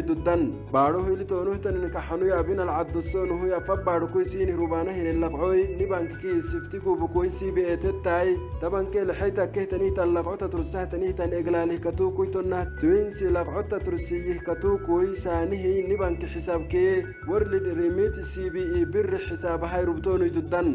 ciduddan baadho hilitoonuhtaninka xanuyabinal caddosoonuhuya laqcoy rubaanahire labcoy nibankkii siftigubukoysiibi eetettaay tabankee lexeyta kehtanihtan labcota tursahtanihtan eglaalihkatuukuytonnah tuinsi labcota tursiyihkatuukuy saanihiy nibanki xisaabkee warlidhirimiitisiibi i birri xisaabahay rubtoonuy duddan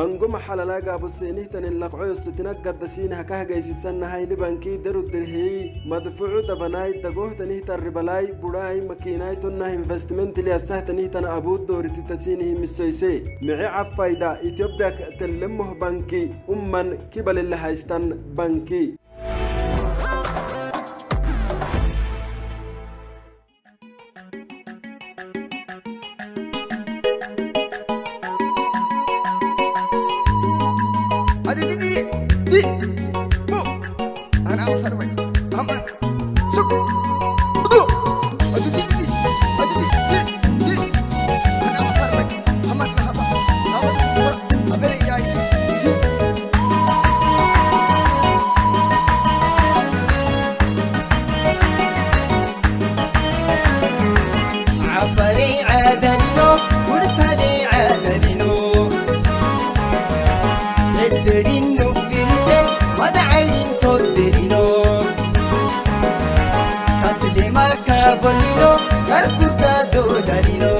mango maxalalagaabuseenihtanin labcoyo sitina gaddasiinah ka hagaysisannahay nibankii darudirhiyey madfucu dabanaay dagohtanihtan ribalaay budhaay هاي مكيناي تناهي انفستمنت اللي أسهتني تنا أبود دور تتسينه مسويسي معي عفايدا إثيوبيا تلمه بنكي أمن كبل اللي هايستن بنكي dolino, karkuta dodanino.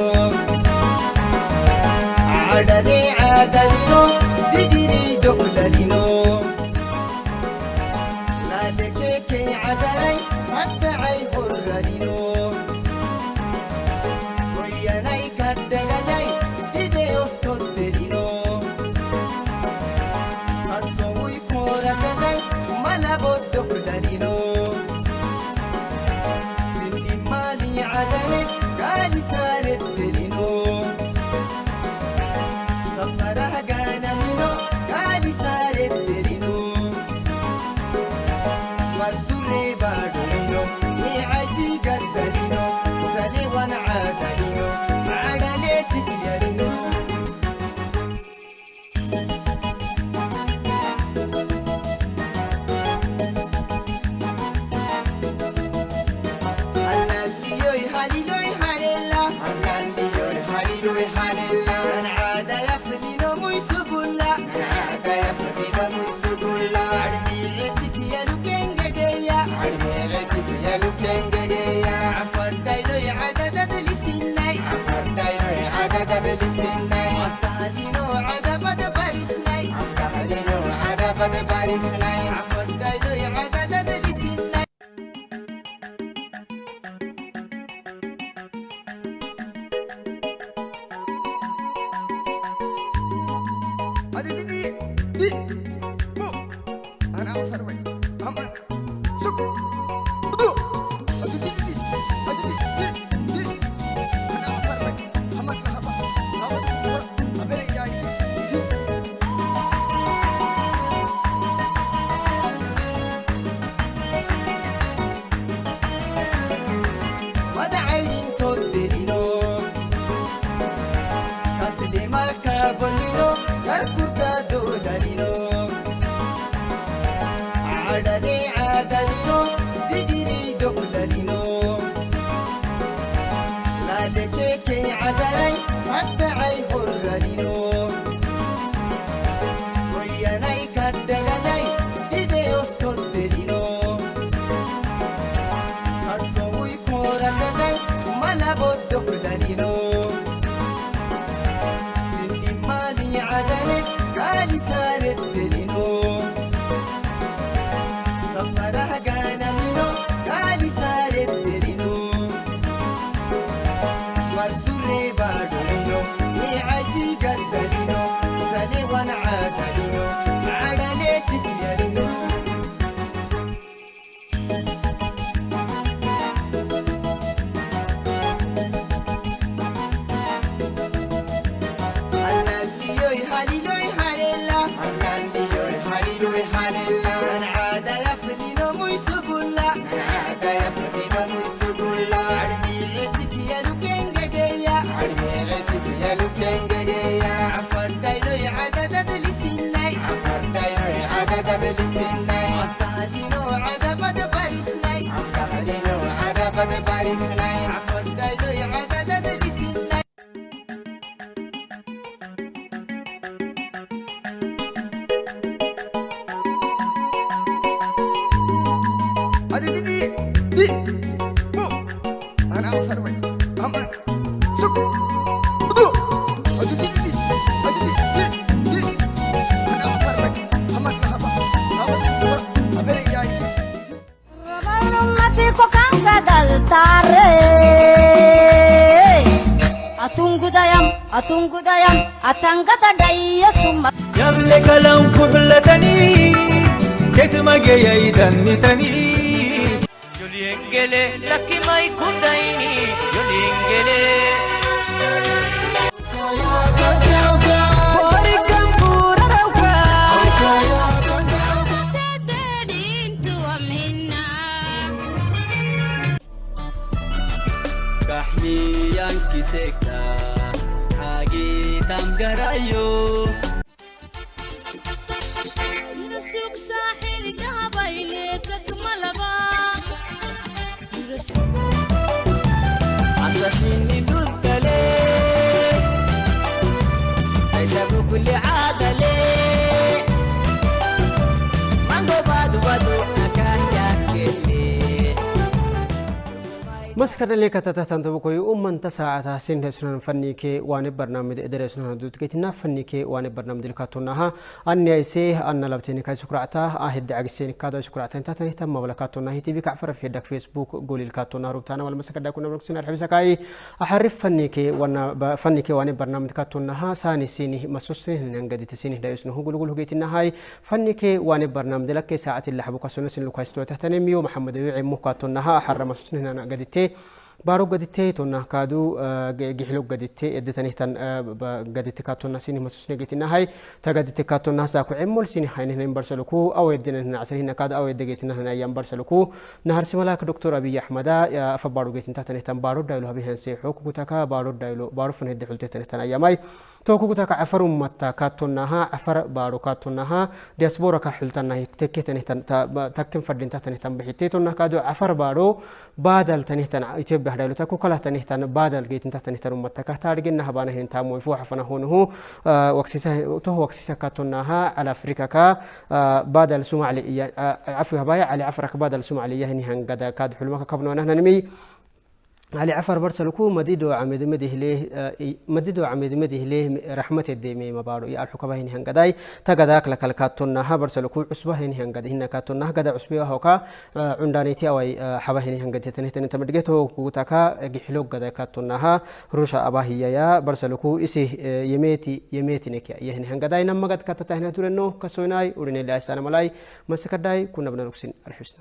Adane adanino. illee kalanku filatanii keetu mageeya idannitanii. Joliin gelee lakkii maayi kun daa'imni joliin gelee. Nation. بس كده ليك تتهتم تبكي أم أنت ساعة سن هسنا فنيك وان برنامج إدارة سنا دوت كتنا فنيك وان برنامج الكاتونها أن يسيه أن لبتين كاي سكرعته أهد عجسين كذا سكرعته أنت تنيه تم ولا كاتونها تي في كعفر في دك فيسبوك. قول الكاتونا روبتنا ولا مسك دكنا بروك سنا الحبس كاي أحرف فنيك وان فنيك وان برنامج كاتونها ساني سيني مسوس سنه نان قد دا يسنه قول قول كتنا هاي. فنيك وان برنامج لك ساعة اللي حبك سنا سن لكاي ستو تهتم يوم أحرم مسوس سنه نان تي. بارو قدتي تونا كادو جيحلو قدتي ادتني تن قدتي كاتونا سيني مسوسني قتنا هاي. تقدتي كاتونا ساكو عمول سيني هاي نهن برسلكو أو يدنا هنا عسل هنا كاد أو يدقيتنا هنا أيام برسلكو نهر سملاك دكتور أبي احمد فبارو قيتن تحت نهتن بارو دايلو هبي هنسي كتاكا بارو دايلو بارو فن هدي حلتي تنهتن أياماي. توكو كتاكا عفر متا كاتونها عفر بارو كاتونها ديسبورا كحلتنا تكي تنهتن تكن فردين تحت نهتن بحيتي تونا كادو عفر بارو بادل تنهتن إثيوبيا هدايلو تكو كلا تنهتن بادل جيتن تحت نهتن متا كتارجنا هبانا هن تامو يفوح فنا هونه وكسيسا تو وكسيسا كاتونها على أفريقيا كا بادل سومالي عفوا هبايا على عفرك بادل سومالي هني هنقدا كاد حلمك كبنو نحن نمي علي عفر برسلكو مديدو عمد مده ليه مديدو عمد مده ليه رحمة الدمي مبارو يا الحكمة هني هنقداي تقداك لك الكاتونا ها برسلكو عصبة هني هنقد هنا كاتونا قدا عصبة هوكا عندانيتي أو حبة هني هنقد تنه تنه تمدقته كوتاكا جحلوك قدا كاتونا ها روشا أبا هي يا برسلكو إسي يميتي يميتي نكيا يهني هنقداي نما قد كاتتا هنا تورنو كسويناي ورني الله السلام علي مسكداي كنا بنركسين الحسنى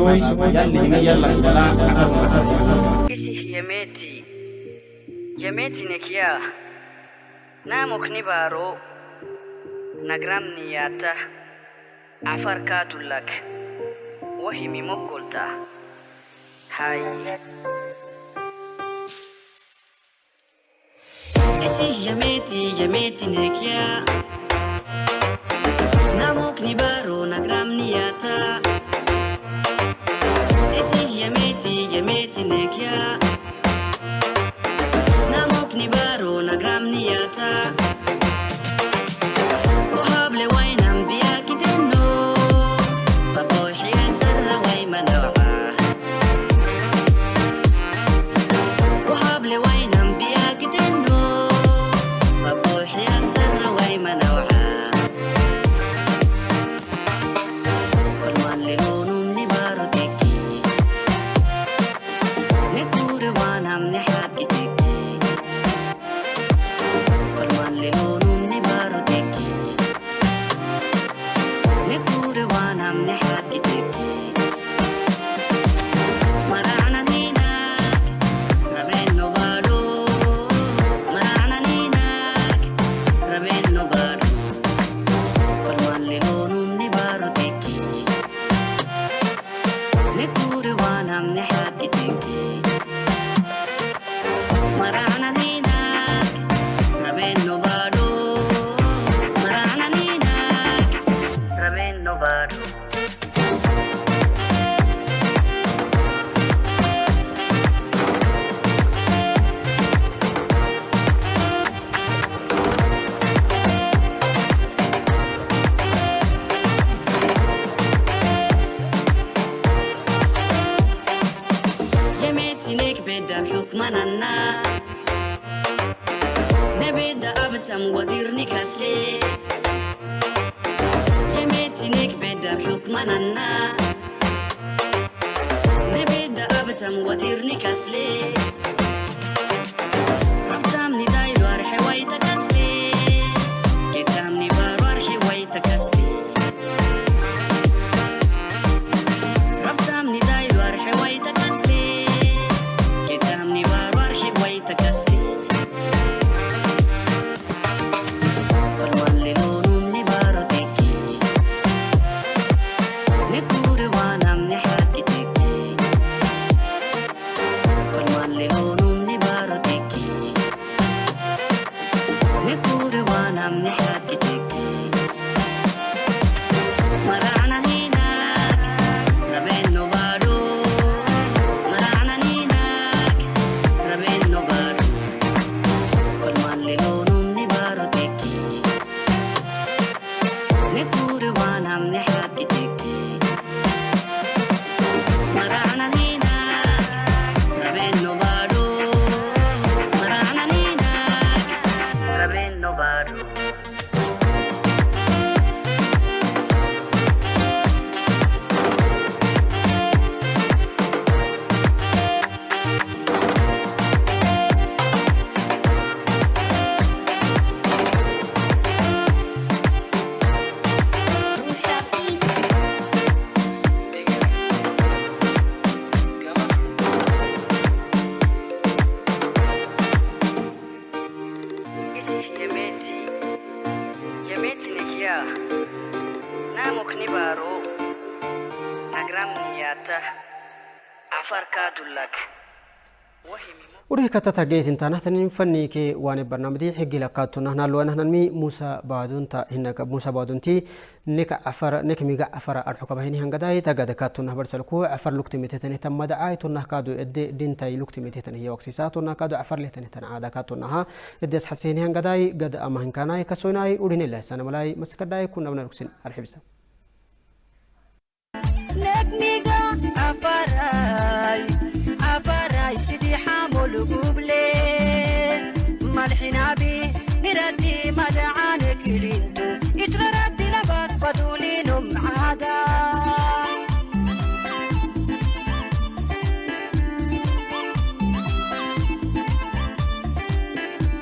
maisoi yalli himi yalla kibala Isi yemeti yemeti nekia namok ni baro nagram niyata afar katulak wahimi mokolta hay Isi yameti yameti nekia Namok ni baro nagram niyata Isi yemetinekya namok ni baro na gram ni بدر حكمنا نبدا ابتم وديرني كسلي يميتنك بدر حكمنا نبدا كتتا جيت انت نحن فني كي وان برنامج حقي لكاتو نحن لو نحن مي موسى بعدون تا هناك موسى بعدون تي نك عفر نك ميغا عفر ارحق بهني هنغداي تاغد كاتو نحبر سلكو عفر لوكتي متتني تم دعاي تو نحكادو اد دين تاي لوكتي متتني هي وكسيساتو نحكادو عفر لتني تن عادا كاتو نها ادس حسيني هنغداي قد اما هنكاناي كسوناي ودين الله سنه ملاي مسكداي كنا بنركسين ارحبسا ملحنا بي نردي مدعانك لينتو يتردي لبك بدولينهم عادا.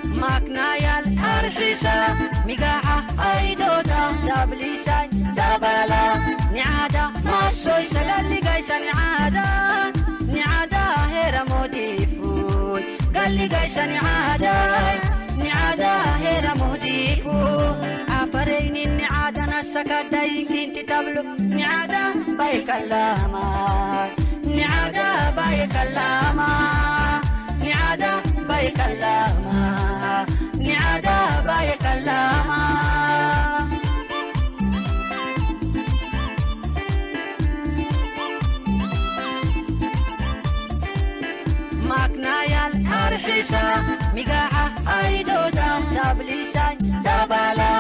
ماكنايا الأرحسة مقاعة أيدودا. دبليسان دبلا نعادة. ما masoy sagalli gaysan caada moodiifuy galli gaysan caada nicaada heera moodiifu afaraynin nicaadana sakadayinkinti tablo nicaada baykallama nicaada baykallama nicaada dabala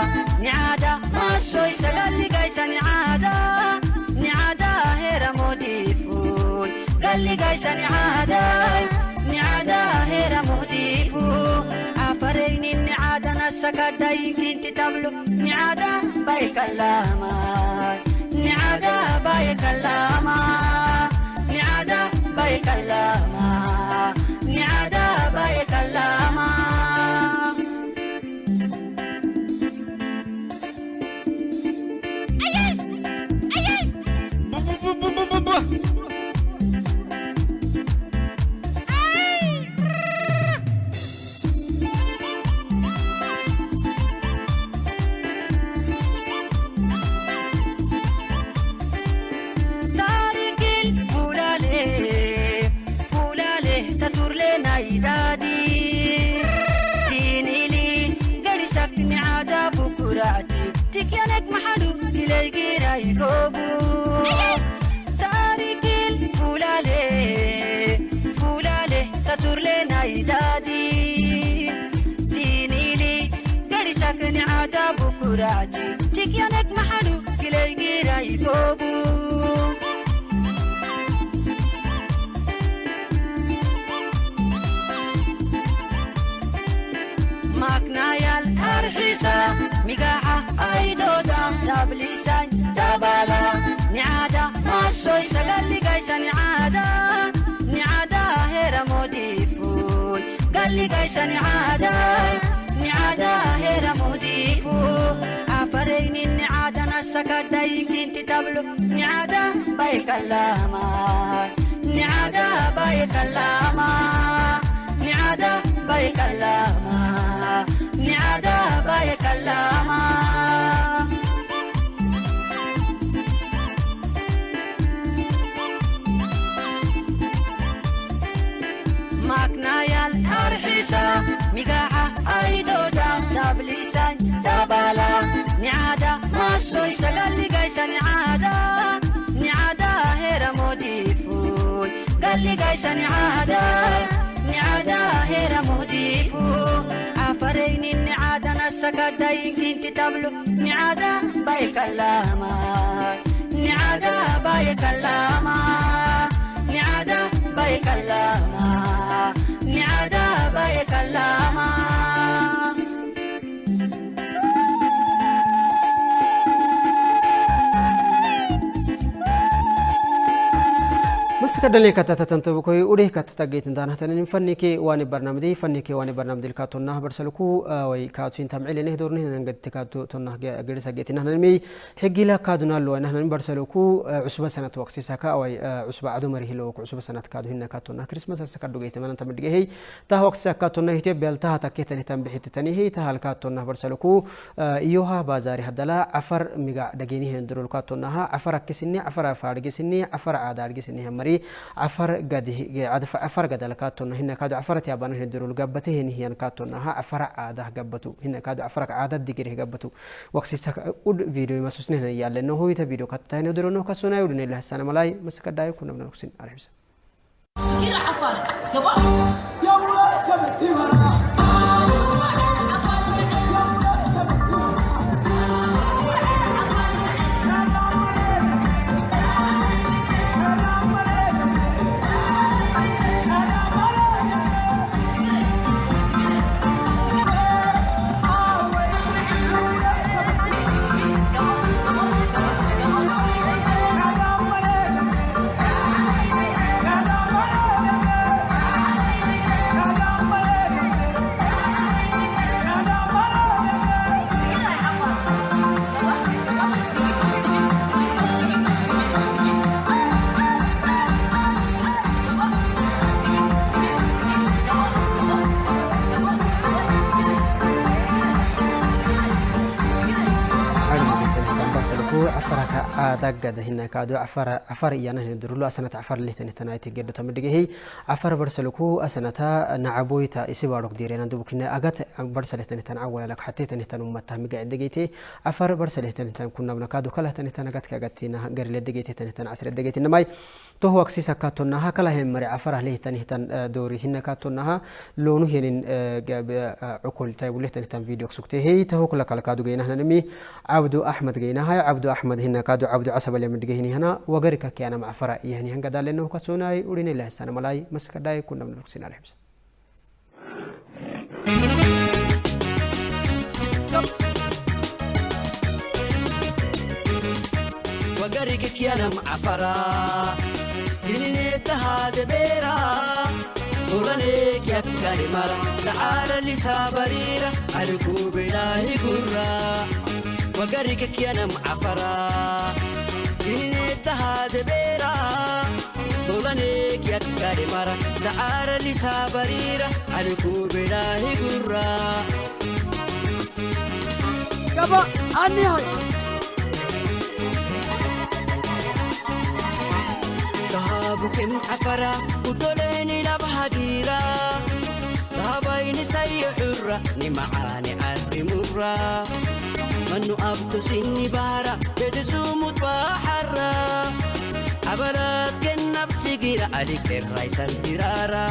nicaada masoy sagalligaysa nicaada nicaada heera moodiifuy galligaysa nicaada nicaada heera moodiifu afaraynin nicaadana sakadayinkinti tablo nicaada baykallama nicaada baykallama nicaada baykallama nicaada baykallama taarikil bukuraati tikyanek maxadu ilaygiiray goobu maknayal arxisa migaca aydooda dablisa dabala nicaada masoy sagalligaysa nicaada nicaada heera moodiifuy galligaysa nicaada heera moodiifu afaraynin nicaadana sakadayinkinti tablo nicaada baykallama nicaada baykallama nicaada soy sagali gaisa niada niada hera modiifuy gali gaisa niada niada hera modiifu niada nicaadana sakadayinkinti tablu. Nicaada baykalaama niada baykalaama nicaada niada nicaada baykalaama baykallama مسك دلني كتة تنتبكوي وديه كتة تجيت ندانا تنين. فني كي واني برنامج فني كي واني برنامج الكاتونا برسلكو وي كاتوين تمعيل نه دورني ننقد تكاتو تونا جريس جيت نحن نمي. حقي لا كادونا لو نحن برسلكو عصبة سنة وقت سكا وي عصبة عدو مريه لو عصبة سنة كادو هنا كاتونا كريسماس. سكادو جيت من انت مدقي هي تاه وقت سكاتونا هي تبيل تاه تكيت نهتم بحيت تاني هي. تاه الكاتونا برسلكو إيوها بازاري هدلا عفر ميجا دقيني هندرو الكاتونا ها عفر كسني عفر فارجسني عفر عادار جسني همري. عفر قد عدف عفر قد لكاتونا هنا كادو afar gadafar gadala kaatonna hinakadu afarati abana hindurul gabbate heni hiyan kaatonna ha afara aadah gabbatu hinakadu afarak aadad digirih gabbatu. Waqsisaka ud video masusne hina yaallenno hoyita video kattayne durono kasuna yudune lahsana malay masikadaayo kunabna nuksin arhibsa kira afar gaba. Ya mulaa sabti maraa adagad hina kaado afar afar iyana hina durulo asanata afar lihtan tana ite geddo tamidhigehi afar barsaluku asanata nacaboyta isi baadhok diirena dubukine agat barsalihtan tan awalak xatetan tan ummata miga degeyte afar barsalihtan tan kunabna kaado kalahtan tan agat kagatina garile degeyte tan tan asre degeyte namay toho aksisa katonaha kala hemare afar lihtan tan doori hina katonaha loonu henin cukul tay wulihtan tan video sukte hey taho kala kala kaado geyna nami عبد أحمد جينا هاي عبد أحمد هنا كادو اللي من جهني هنا وغيرك كأنا مع فرع يعني هنقا دال لأنه كسوناي وريني الله السنة ملاي مسك داي كنا من على الحبس وقرقك يا نم عفرا ديني تهاد بيرا ولنيك يا كريمرا تعال اللي سابريرا أركو بلاهي قرا. وقرقك يا نم عفرا tahaa jabeera tobanee yakkaadhe mara na'aaran isaa bariira ani kuubedhaa higurra. Gaba ani hayi. Bukin afara utoleeni laba hadiira dhaabayni sayyi curra ni macaani arrimurra. Manu abtu sinni baara bedesumut baaxarra cabalaadken nabsigira alikerraysan tiraara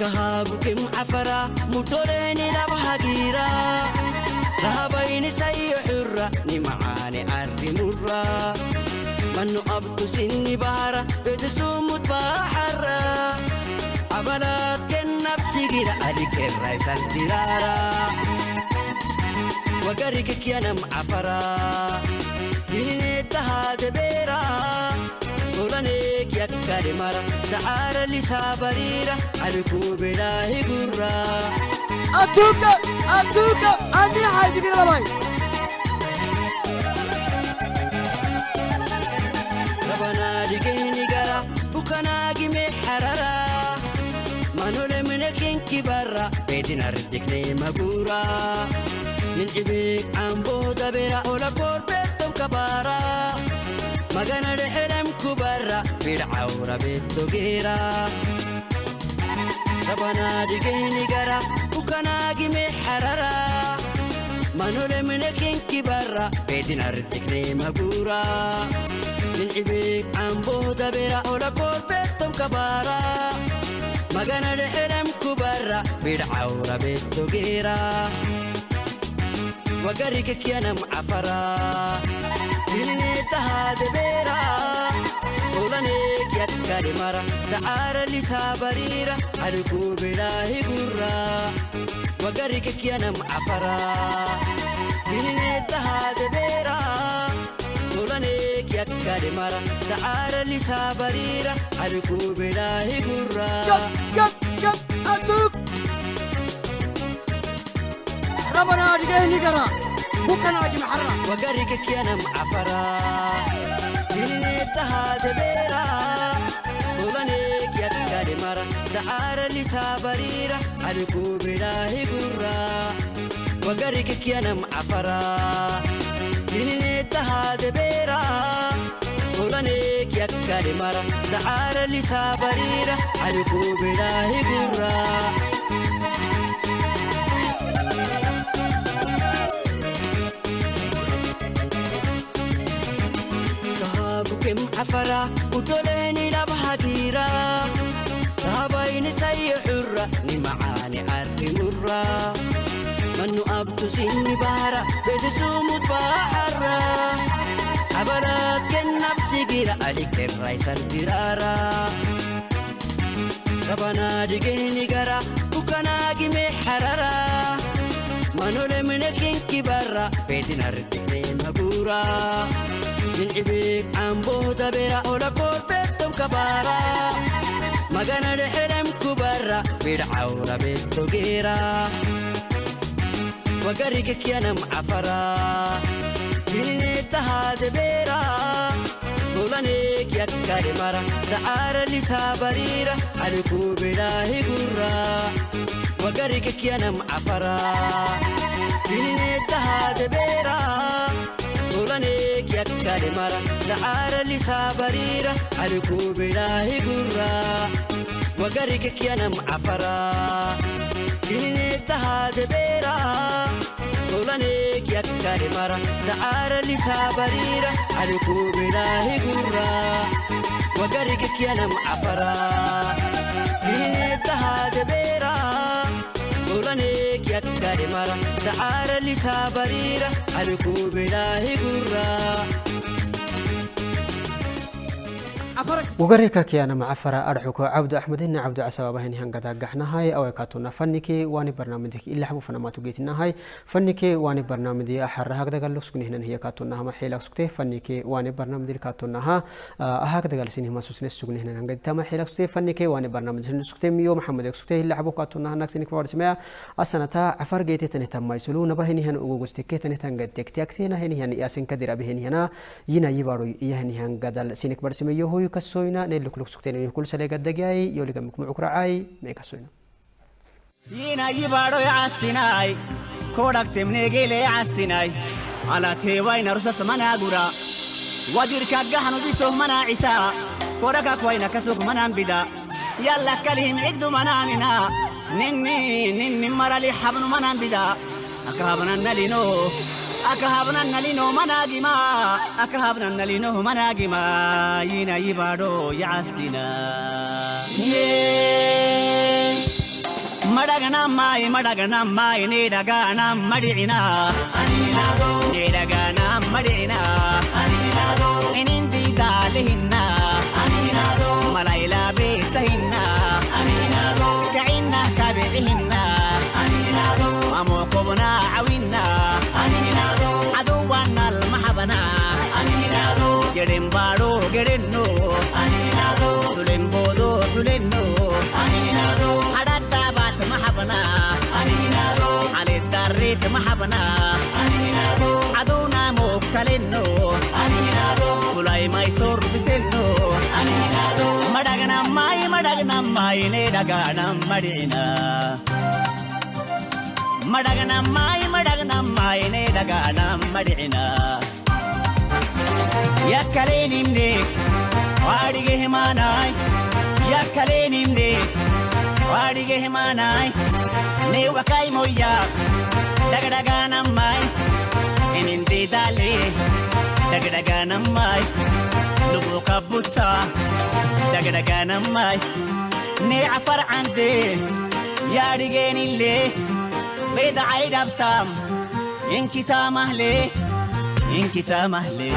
dhahabukem cafara mudoleni labhagira dhahabayni sayo xurra ni macaani arrimurra manu abtu sinni baara bedesumut baaxarra cabalaadken wagari gekkiyanam afaraa dininee tahaate beeraa tolanee kiyakkade mara. Ta'aara lisaa bariira ani kuubedhaa higurraa. Atuuka atuuka ani haayitikira labaay. Rabanaa dhigeeni gara bukanaa gimee hararaa manolee mina keenki barra. Beedina ridiqnee maguuraa. Maguura nincibeek cambooda bera ola koorbeettom kabaara magana dhexelem kubarra bidhcawra beettogeera rabanaa dhigeenyi gara bukanaagime harara manole minekenki barra beedinardignee maguura nincibeek cambooda bera ola koorbeettom kabaara magana dhexelem kubarra bidhcawra wagari kekkiyanam afaraa diinee tahaa debeeraa oolanee kiyakka demara da'aara lisaa bariira halkuu bidhaa higurraa wagari kekkiyanam afaraa diinee tahaa debeeraa oolanee kiyakka demara da'aara lisaa bariira halkuu bidhaa higurraa. ربنا رجعني قرا بكنا أجي محرة wagarikekyanam cafara dinineetahaade beera olaneek yakkadhimara dacaara lisaa bariira alikuu bedhaahi gurra wagarikekyanam cafara dinineetahaade beera olaneek yakkadhimara dacaara lisaa bariira alikuu bedhaahi kem afara utoleeni dhaba hadiira dhaabayni sayya curra ni macaani arrimurra mannu abtusiin ni baara beeksisuumut baharra abaraat kennaaf sigira ali kerra isan diraara kabanaa dhigeeni gara dukkanaa gimee harara. Manolee mina kinki barra beeksina ridiqee mabuuraa. Jinjibee Amboo Dabeera Olakool Beektoon Kabaara Magana Dheedhem Kubarra Bidhaawra Beektoo Geera Wagari Kekyanam Afara Jinnee Tahaa Dabeera Tolanee Kyakkaade Mara Da'aara Lisaa Bariira Alikuu Bidhaa Higurra Wagari Kekyanam Afara Jinnee Tahaa Dabeera Tolanee yakkade mara na'aara lisaa bariira alikuu bidhaa higuraa wagari kekyanam afaraa ginineetta haate beeraa tolaneek yakkade mara na'aara lisaa bariira alikuu bidhaa higuraa wagari kekyanam afaraa ginineetta haate beeraa. irratti mara sa'aara lisaa bariira ani kuubinaa higuurraa. وقريك كيانا مع فرا أرحوك عبد أحمد إن عبد عسى بهن هنقدا قحنا هاي أو كاتونا فنكي واني برنامجك. إلا حبو فنما تجيتنا هاي فنكي واني برنامجي أحر هكذا قال لسكني هنا. هي كاتونا هم حيلك سكته. فنكي واني برنامج كاتونا ها هكذا قال سيني ما سوسني سكني هنا. هنقدا تما حيلك سكته. فنكي واني برنامج سكته ميو محمد سكته. إلا حبو كاتونا هناك سيني كبار سمع أصلا تا عفر جيتي تنهتم ما يسلو نبهني هن أوجستك تنهتم تك تك تينا هني هن ياسين كدير بهني هنا. ينا يبارو يهني هنقدا سيني كبار سمع يهوي كسوينا نيلك لك سكتين كل سلة قد جاي يولي كم معك رعاي ما كسوينا ينا يبارو يعسيناي كودك تمني جيلي يعسيناي على تيوين رسس منا غورا ودير كجهن بيسو منا عتا كودك كوينا كسوك منا بدا يلا كلهم عدو منامنا نني نني مرالي حبن منا بدا أكهبنا نلينو akka habnan nalinoo manaa gimaa akka habnan nalinoo manaa gimaa yina yibaadoo yaasina. Madhaganaa maayi madhaganaa maayi ni dhagaanaa madhicinaa. Ni dhagaanaa madhicinaa. Inin tiitaalee hinnaa. gerenno dulenboodo dulenno hadhadha baatama habna halidarritama habna aduuna mookkalenno kulaymayso rubisenno madhagnammayi madhagnammayine dhagaanamadhina madhagnammayi madhagnammayine dhagaanamadhina yakkaleen himnee waadige himaanaay yakkaleen himnee waadige himaanaay nee wakaay moyyaa dhagdhagaa nammaay inin deedaalee dhagdhagaa nammaay lubuu kabbuttaa dhagdhagaa nammaay nee afar cantee yaadigeenillee beedacay dhabtaam in kitaamahlee in kitaamahlee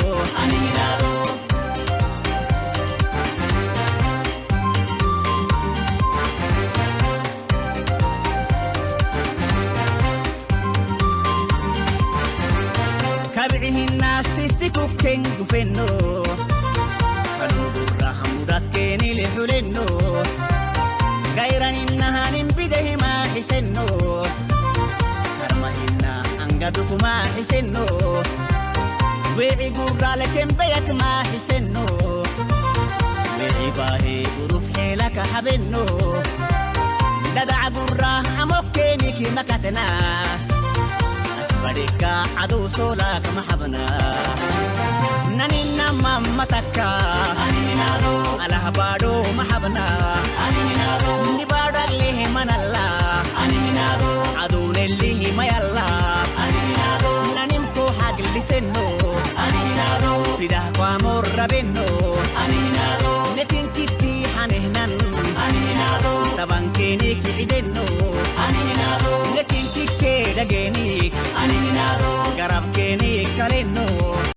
dhufeen dhufeenno kan gurra hamuudhaatkeeni lixulenno gayran hinna hanin bide himaa xisenno karma hinna xisenno wici gurraale kembeyak maa xisenno wici baahee uruf xeela ka habenno dadaca gurraa madhika aduu soolaa kama xabna nanina mamma takka alahbaadho ma xabna nibaadhallihi manalla aduunellihi mayalla nanimkuu haglitenno sidah kwaamor rabenno netinkittii hanehnan tabankeenii kicidenno Amantii kee dhageenii ani hin haadhoo garaaf keenii kalennoo.